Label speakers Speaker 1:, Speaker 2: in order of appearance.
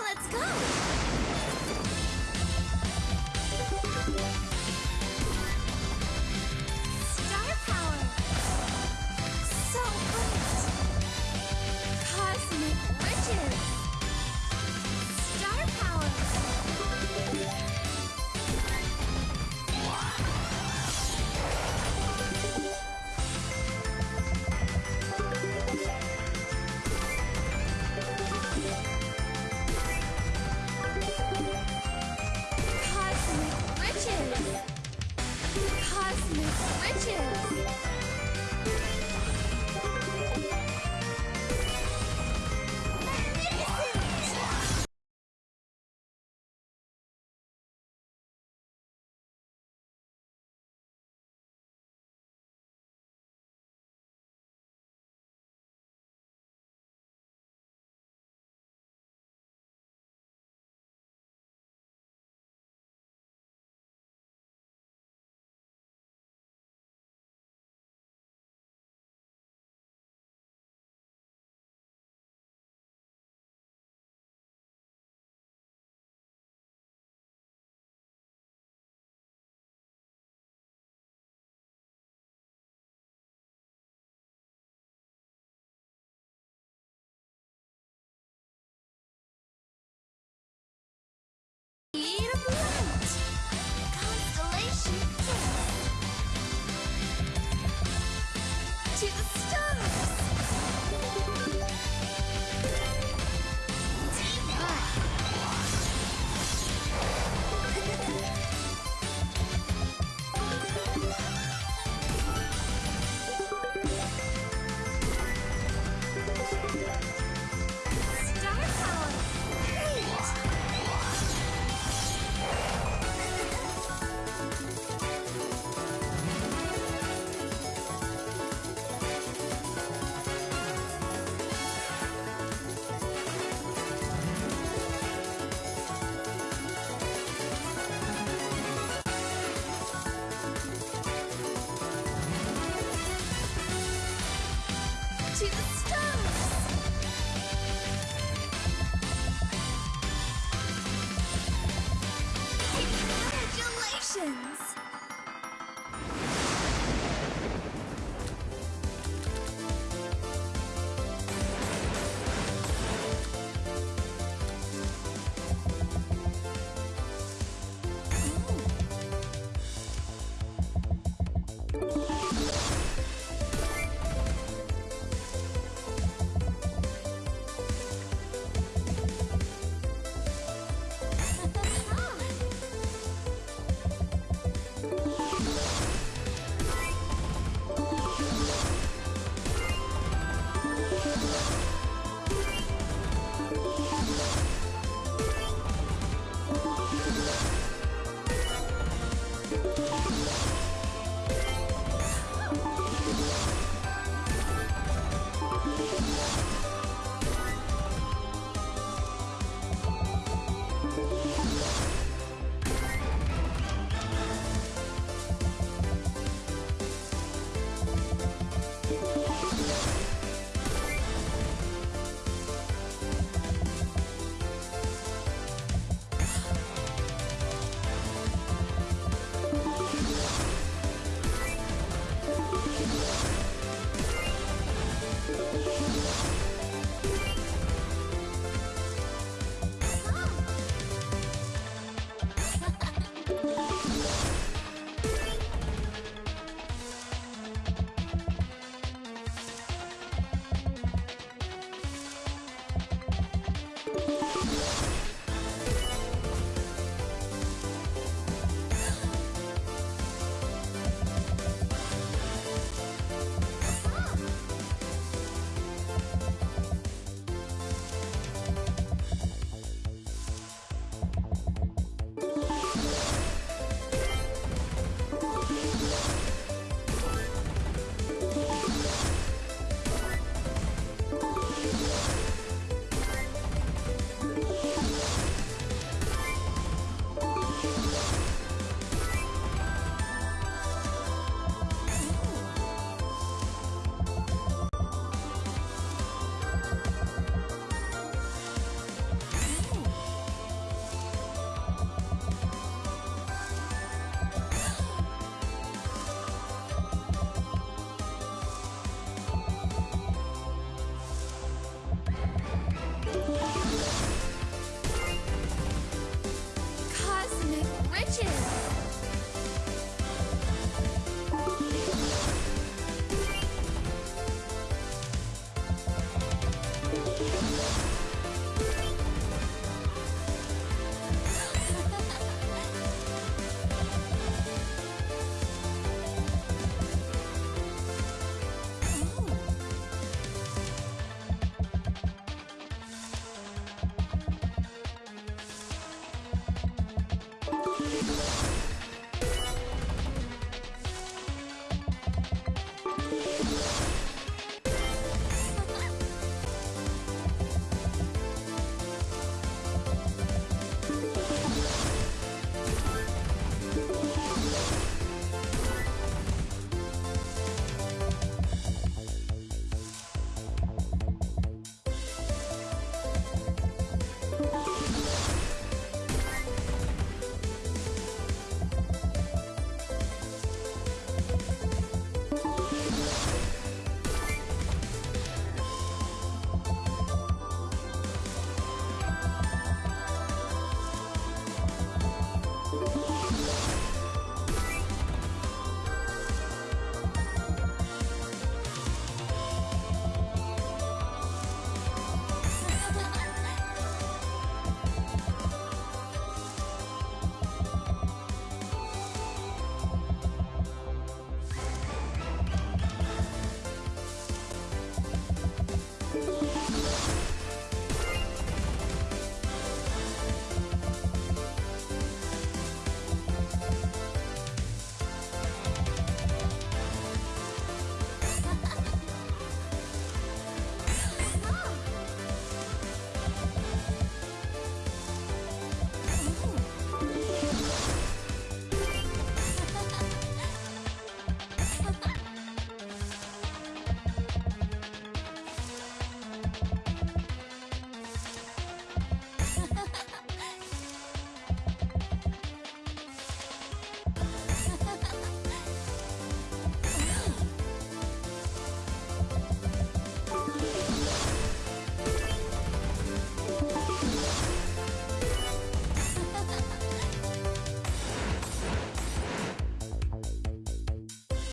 Speaker 1: Let's go! Cosmic riches! あっ!